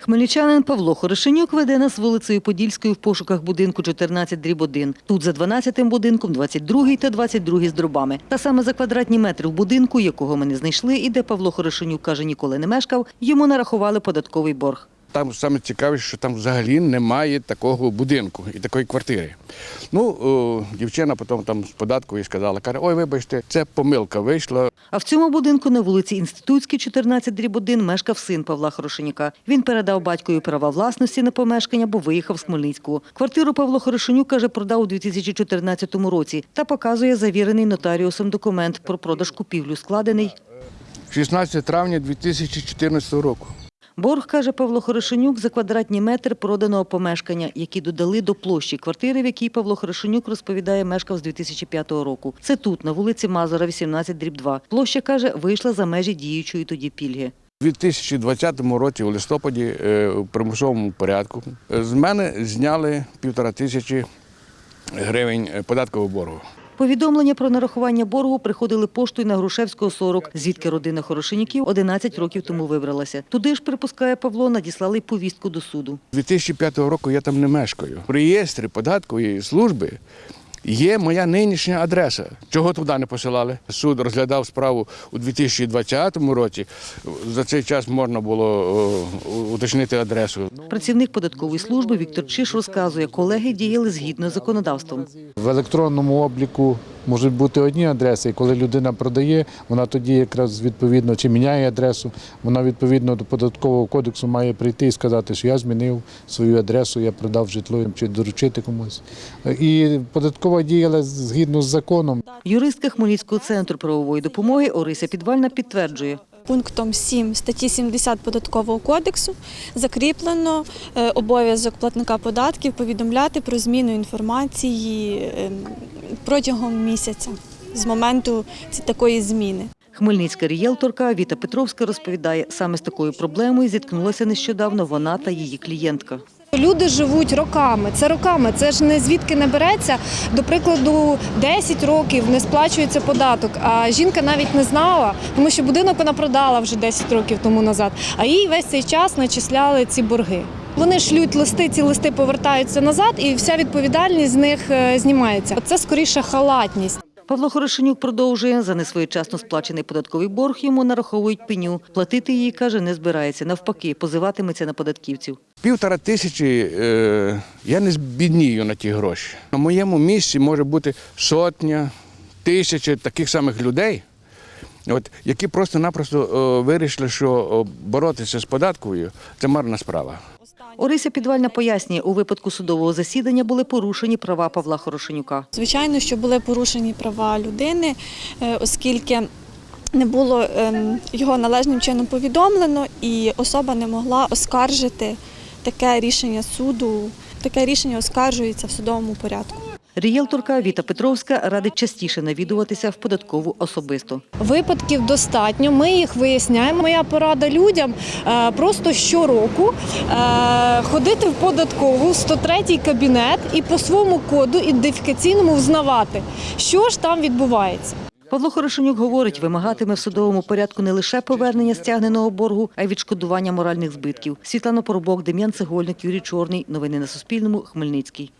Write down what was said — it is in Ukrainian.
Хмельничанин Павло Хорошенюк веде нас вулицею Подільською в пошуках будинку 14 дріб 1. Тут за 12-тим будинком 22-й та 22-й з дробами. Та саме за квадратні метри в будинку, якого ми не знайшли, і де Павло Хорошенюк каже, ніколи не мешкав, йому нарахували податковий борг. Там саме цікавіше, що там взагалі немає такого будинку і такої квартири. Ну, о, дівчина потім там з податку і сказала, каже, ой, вибачте, це помилка вийшла. А в цьому будинку на вулиці Інститутській, 14 дріб 1, мешкав син Павла Хорошенюка. Він передав батькові права власності на помешкання, бо виїхав з Хмельницького. Квартиру Павло Хорошенюк, каже, продав у 2014 році та показує завірений нотаріусом документ про продаж купівлю, складений 16 травня 2014 року. Борг, каже Павло Хорошенюк, за квадратні метри проданого помешкання, які додали до площі квартири, в якій Павло Хорошенюк розповідає, мешкав з 2005 року. Це тут, на вулиці Мазура, 18 дріб 2. Площа, каже, вийшла за межі діючої тоді пільги. У 2020 році, у листопаді, е, у примусовому порядку, е, з мене зняли півтора тисячі гривень е, податкового боргу. Повідомлення про нарахування боргу приходили поштою на Грушевського 40, звідки родина Хорошеніків 11 років тому вибралася. Туди ж, припускає Павло, надіслали повістку до суду. 2005 року я там не мешкаю. В реєстрі податкової служби є моя нинішня адреса. Чого туди не посилали? Суд розглядав справу у 2020 році. За цей час можна було уточнити адресу. Працівник податкової служби Віктор Чиш розказує, колеги діяли згідно з законодавством. В електронному обліку можуть бути одні адреси, і коли людина продає, вона тоді якраз відповідно чи міняє адресу, вона відповідно до податкового кодексу має прийти і сказати, що я змінив свою адресу, я продав житло чи доручити комусь. І податкова діяла згідно з законом. Юристка Хмельницького центру правової допомоги Орися Підвальна підтверджує. Пунктом 7 статті 70 податкового кодексу закріплено е, обов'язок платника податків повідомляти про зміну інформації е, протягом місяця з моменту ці- такої зміни. Хмельницька рієлторка Віта Петровська розповідає, саме з такою проблемою зіткнулася нещодавно вона та її клієнтка. Люди живуть роками. Це роками. Це ж не звідки не береться. До прикладу, 10 років не сплачується податок. А жінка навіть не знала, тому що будинок вона продала вже 10 років тому назад. А їй весь цей час начисляли ці борги. Вони шлють листи, ці листи повертаються назад, і вся відповідальність з них е, знімається. Це скоріше халатність. Павло Хорошенюк продовжує, за несвоєчасно сплачений податковий борг йому нараховують пеню. Платити її, каже, не збирається. Навпаки, позиватиметься на податківців. Півтора тисячі е, я не збіднію на ті гроші. На моєму місці може бути сотня, тисяча таких самих людей, от, які просто-напросто е, вирішили, що е, боротися з податковою це марна справа. Орися Підвальна пояснює, у випадку судового засідання були порушені права Павла Хорошенюка. Звичайно, що були порушені права людини, е, оскільки не було ем, його належним чином повідомлено, і особа не могла оскаржити таке рішення суду. Таке рішення оскаржується в судовому порядку. Рієлторка Віта Петровська радить частіше навідуватися в податкову особисто. Випадків достатньо. Ми їх виясняємо. Моя порада людям е, просто щороку е, ходити в податкову в 103 кабінет і по своєму коду ідентифікаційному взнавати, що ж там відбувається. Павло Хорошенюк говорить, вимагатиме в судовому порядку не лише повернення стягненого боргу, а й відшкодування моральних збитків. Світлана Поробок, Дем'ян Цегольник, Юрій Чорний. Новини на Суспільному. Хмельницький.